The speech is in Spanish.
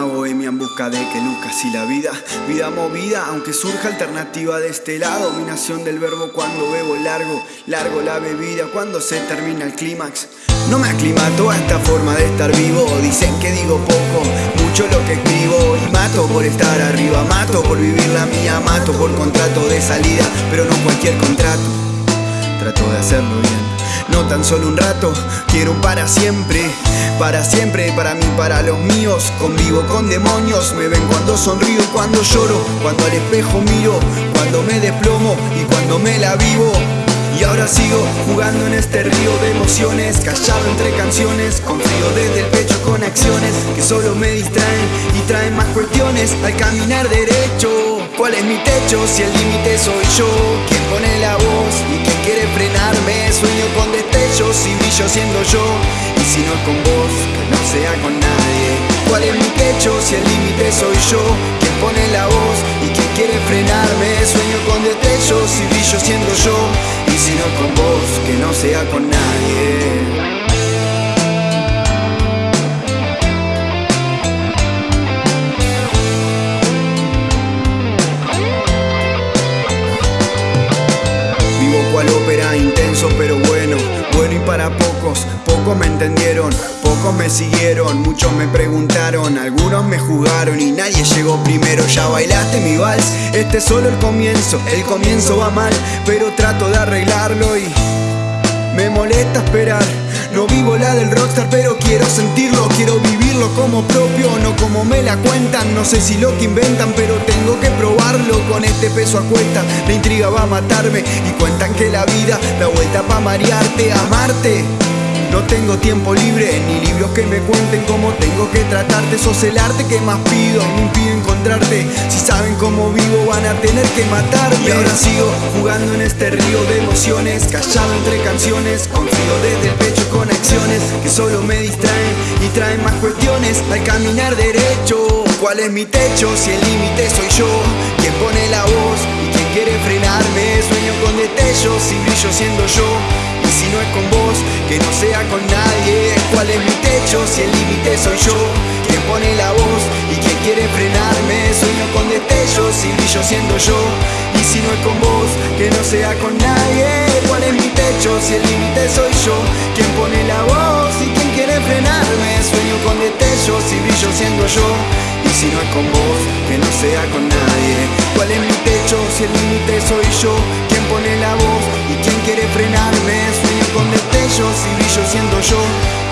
momia en busca de que luzca así la vida. Vida movida, aunque surja alternativa de este lado. Dominación del verbo cuando bebo largo Largo la bebida cuando se termina el clímax. No me aclimato a esta forma de estar vivo. Dicen que digo poco, mucho lo que escribo. Y mato por estar arriba, mato por vivir la mía Mato por contrato de salida, pero no cualquier contrato. Trato de hacerlo bien no tan solo un rato, quiero para siempre Para siempre, para mí, para los míos. Convivo con demonios, me ven cuando sonrío cuando lloro. Cuando al espejo miro, cuando me desplomo y cuando me la vivo. Y ahora sigo jugando en este río de emociones Callado entre canciones, confío desde el pecho con acciones Que solo me distraen y traen más cuestiones Al caminar derecho. ¿Cuál es mi techo si el límite soy yo? ¿Quién pone la voz Sueño con destellos y brillo siendo yo Y si no es con vos, que no sea con nadie ¿Cuál es mi techo si el límite soy yo? ¿Quién pone la voz y quién quiere frenarme? Sueño con destellos y brillo siendo yo Y si no es con vos, que no sea con nadie ópera intenso pero bueno. Bueno y para pocos, pocos me entendieron Pocos me siguieron, muchos me preguntaron Algunos me jugaron y nadie llegó primero. Ya bailaste mi vals, este es solo el comienzo El comienzo va mal, pero trato de arreglarlo y... Me molesta esperar no vivo la del rockstar pero quiero sentirlo Quiero vivirlo como propio, no como me la cuentan. No sé si lo que inventan pero tengo que probarlo. Con este peso a cuesta, la intriga va a matarme. Y cuentan que la vida da vuelta pa' marearte, amarte. No tengo tiempo libre, ni libros que me cuenten. Cómo tengo que tratarte Sos el arte que más pido, me impido Si saben cómo vivo van a tener que matarme. Y ahora sigo jugando en este río de emociones Callado entre canciones, confío desde el pecho con acciones Que solo me distraen y traen más cuestiones. Al caminar derecho, ¿cuál es mi techo? Si el límite soy yo, quien pone la voz y quien quiere frenarme Sueño con destellos y brillo siendo yo. Y si no es con vos, que no sea con nadie. ¿Cuál es mi techo si el límite soy yo? Quien pone la voz y quien quiere y brillo siendo yo. Y si no es con vos, que no sea con nadie. ¿Cuál es mi techo si el límite soy yo? Quien pone la voz y quien quiere frenarme Sueño con destellos y brillo siendo yo. Y si no es con vos, que no sea con nadie. ¿Cuál es mi techo si el límite soy yo? Quien pone la voz y quien quiere frenarme Sueño con destellos y brillo siendo yo